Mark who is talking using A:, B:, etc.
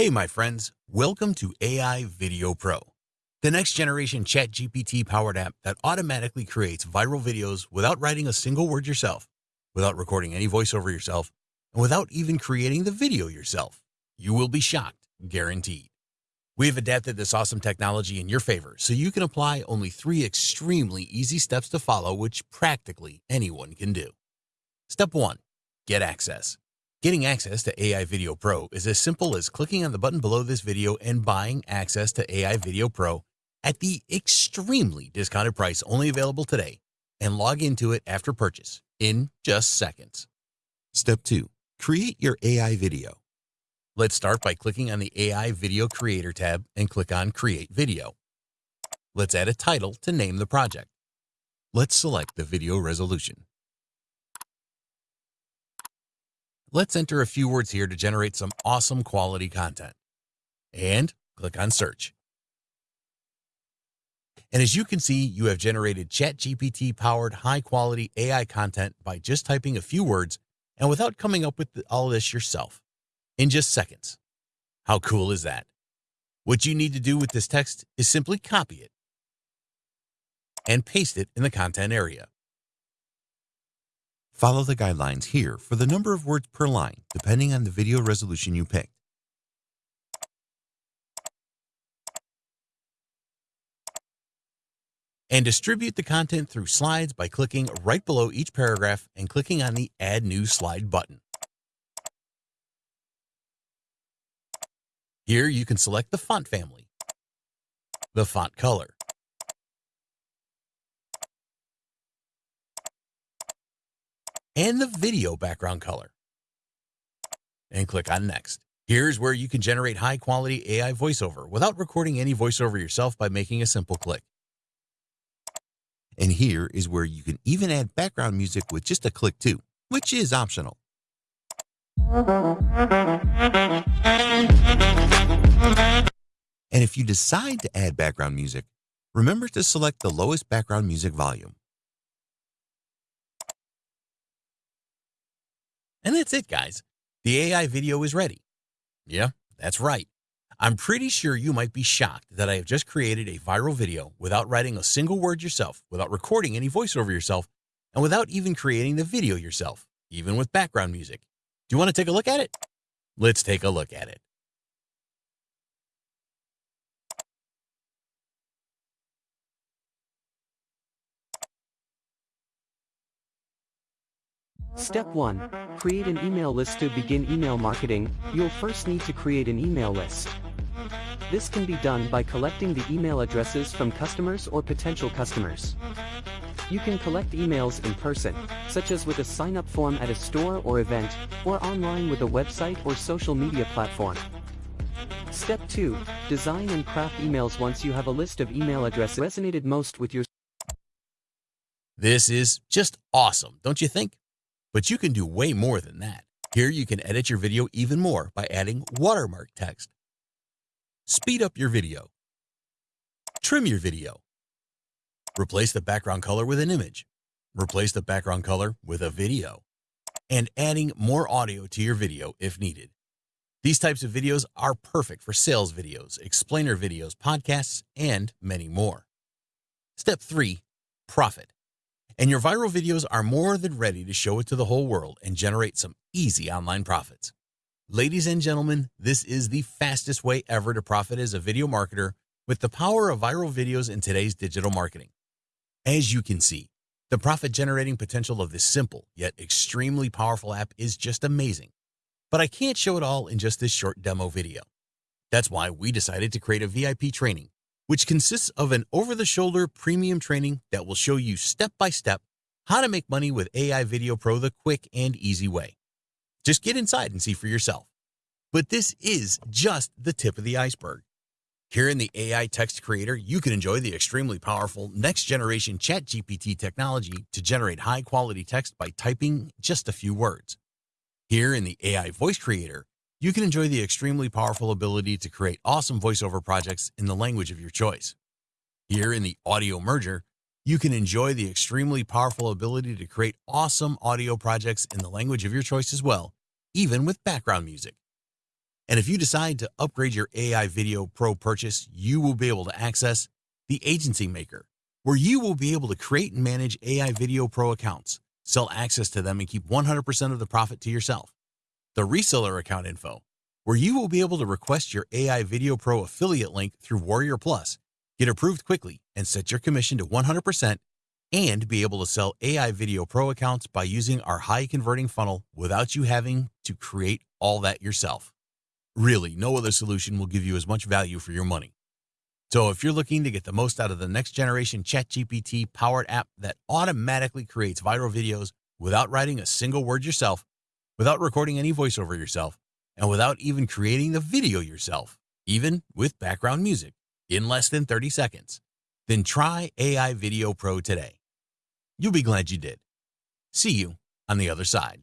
A: Hey, my friends, welcome to AI Video Pro, the next generation ChatGPT powered app that automatically creates viral videos without writing a single word yourself, without recording any voiceover yourself, and without even creating the video yourself. You will be shocked, guaranteed. We have adapted this awesome technology in your favor so you can apply only three extremely easy steps to follow, which practically anyone can do. Step one, get access. Getting access to AI Video Pro is as simple as clicking on the button below this video and buying access to AI Video Pro at the extremely discounted price only available today and log into it after purchase in just seconds. Step 2. Create your AI video. Let's start by clicking on the AI Video Creator tab and click on Create Video. Let's add a title to name the project. Let's select the video resolution. Let's enter a few words here to generate some awesome quality content. And click on search. And as you can see, you have generated ChatGPT powered high quality AI content by just typing a few words and without coming up with all this yourself in just seconds. How cool is that? What you need to do with this text is simply copy it and paste it in the content area. Follow the guidelines here for the number of words per line, depending on the video resolution you picked. And distribute the content through slides by clicking right below each paragraph and clicking on the Add New Slide button. Here you can select the font family, the font color, and the video background color. And click on Next. Here's where you can generate high quality AI voiceover without recording any voiceover yourself by making a simple click. And here is where you can even add background music with just a click too, which is optional. And if you decide to add background music, remember to select the lowest background music volume. And that's it, guys. The AI video is ready. Yeah, that's right. I'm pretty sure you might be shocked that I have just created a viral video without writing a single word yourself, without recording any voiceover yourself, and without even creating the video yourself, even with background music. Do you want to take a look at it? Let's take a look at it.
B: Step 1. Create an email list to begin email marketing, you'll first need to create an email list. This can be done by collecting the email addresses from customers or potential customers. You can collect emails in person, such as with a sign-up form at a store or event, or online with a website or social media platform. Step 2. Design and craft emails once you have a list of email addresses resonated most with your
A: This is just awesome, don't you think? But you can do way more than that. Here you can edit your video even more by adding watermark text. Speed up your video. Trim your video. Replace the background color with an image. Replace the background color with a video. And adding more audio to your video if needed. These types of videos are perfect for sales videos, explainer videos, podcasts, and many more. Step 3. Profit. And your viral videos are more than ready to show it to the whole world and generate some easy online profits. Ladies and gentlemen, this is the fastest way ever to profit as a video marketer with the power of viral videos in today's digital marketing. As you can see, the profit generating potential of this simple yet extremely powerful app is just amazing. But I can't show it all in just this short demo video. That's why we decided to create a VIP training which consists of an over-the-shoulder premium training that will show you step-by-step how to make money with AI Video Pro the quick and easy way. Just get inside and see for yourself. But this is just the tip of the iceberg. Here in the AI Text Creator, you can enjoy the extremely powerful next-generation ChatGPT technology to generate high-quality text by typing just a few words. Here in the AI Voice Creator, you can enjoy the extremely powerful ability to create awesome voiceover projects in the language of your choice. Here in the Audio Merger, you can enjoy the extremely powerful ability to create awesome audio projects in the language of your choice as well, even with background music. And if you decide to upgrade your AI Video Pro purchase, you will be able to access the Agency Maker, where you will be able to create and manage AI Video Pro accounts, sell access to them, and keep 100% of the profit to yourself. The Reseller Account Info, where you will be able to request your AI Video Pro affiliate link through Warrior Plus, get approved quickly, and set your commission to 100% and be able to sell AI Video Pro accounts by using our high converting funnel without you having to create all that yourself. Really, no other solution will give you as much value for your money. So if you're looking to get the most out of the next generation ChatGPT powered app that automatically creates viral videos without writing a single word yourself, without recording any voiceover yourself and without even creating the video yourself, even with background music, in less than 30 seconds, then try AI Video Pro today. You'll be glad you did. See you on the other side.